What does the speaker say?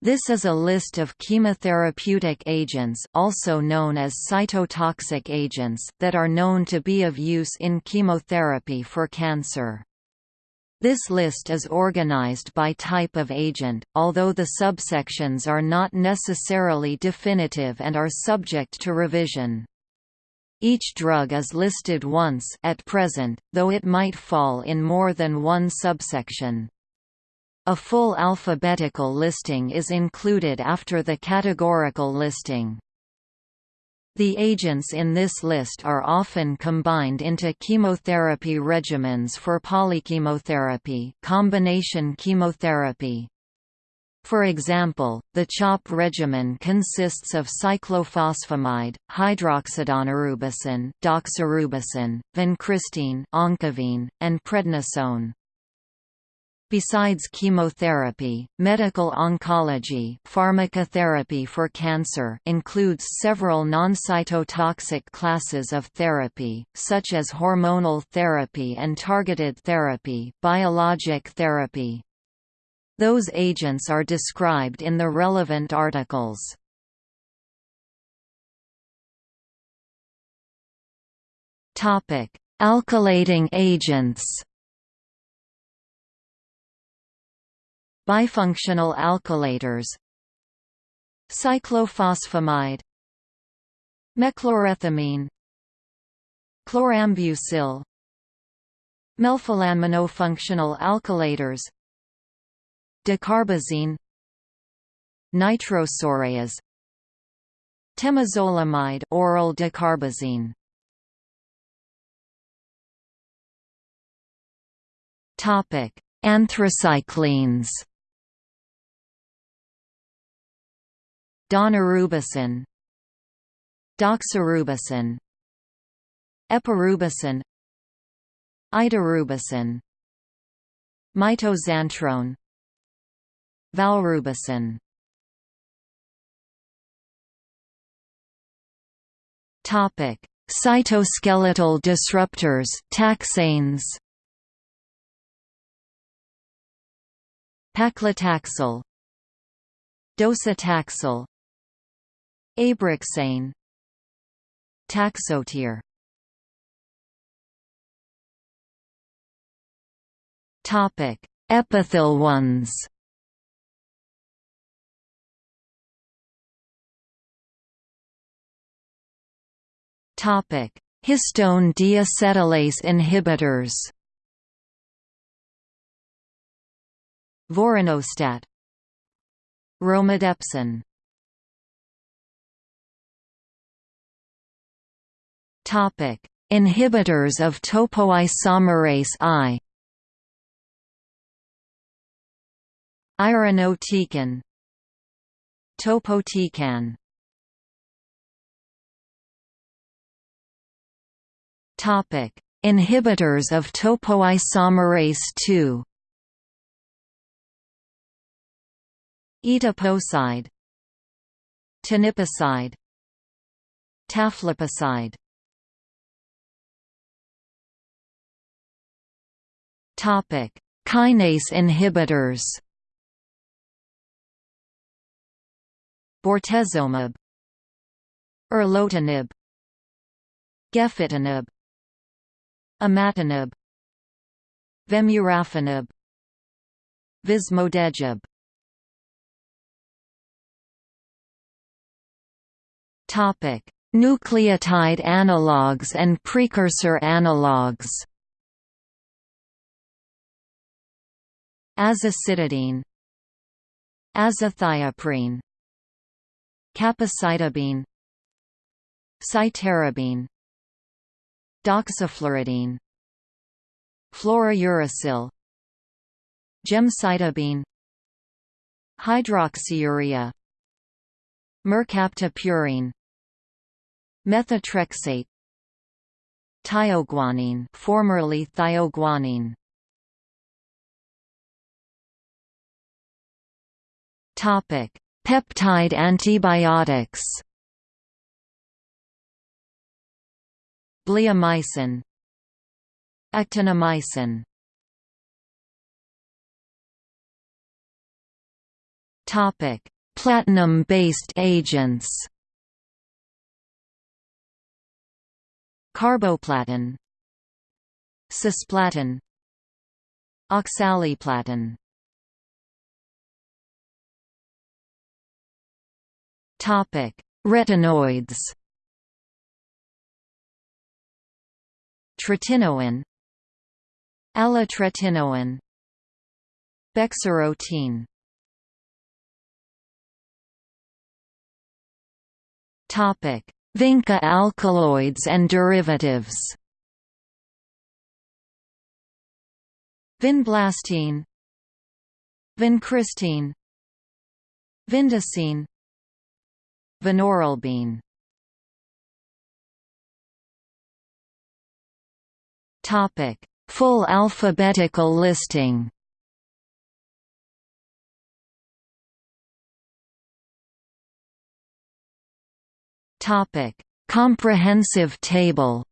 This is a list of chemotherapeutic agents also known as cytotoxic agents that are known to be of use in chemotherapy for cancer. This list is organized by type of agent, although the subsections are not necessarily definitive and are subject to revision. Each drug is listed once at present, though it might fall in more than one subsection. A full alphabetical listing is included after the categorical listing. The agents in this list are often combined into chemotherapy regimens for polychemotherapy combination chemotherapy. For example, the CHOP regimen consists of cyclophosphamide, hydroxydaunorubicin, doxorubicin, vincristine, Oncovin, and prednisone. Besides chemotherapy, medical oncology pharmacotherapy for cancer includes several non-cytotoxic classes of therapy, such as hormonal therapy and targeted therapy biologic therapy. Those agents are described in the relevant articles. Alkylating agents Bifunctional alkylators. Cyclophosphamide. Mechlorethamine Chlorambucil. Melphalanmonofunctional alkylators. Dacarbazine Nitrosoureas. Temozolomide oral dacarbazine Topic. Anthracyclines Daunorubicin Doxorubicin Epirubicin Idarubicin Mitoxantrone Valrubicin Topic: Cytoskeletal disruptors, taxanes. Paclitaxel, Docetaxel, Abraxane Taxotere. Topic: Epothilones. Topic: Histone deacetylase inhibitors. Vorinostat. Romidepsin Topic: Inhibitors of topoisomerase I. Irinotecan, Topotecan. Topic: Inhibitors of topoisomerase II. Etoposide, Teniposide, Tafluposide Topic: Kinase inhibitors. Bortezomib, Erlotinib, Gefitinib, Imatinib, Vemurafenib, Vismodegib. Topic: Nucleotide analogues and precursor analogues. Azacitidine azathioprine capecitabine cytarabine doxifluridine fluorouracil gemcitabine hydroxyurea mercaptopurine methotrexate tioguanine formerly thioguanine Peptide antibiotics. Bleomycin, Actinomycin. Topic: Platinum-based agents. Carboplatin Cisplatin Oxaliplatin Topic: Retinoids. Tretinoin. Alitretinoin. Bexarotene Topic: Vinca alkaloids and derivatives. Vinblastine. Vincristine. Vindesine Vinorelbine Topic: Full alphabetical listing. Topic: Comprehensive table.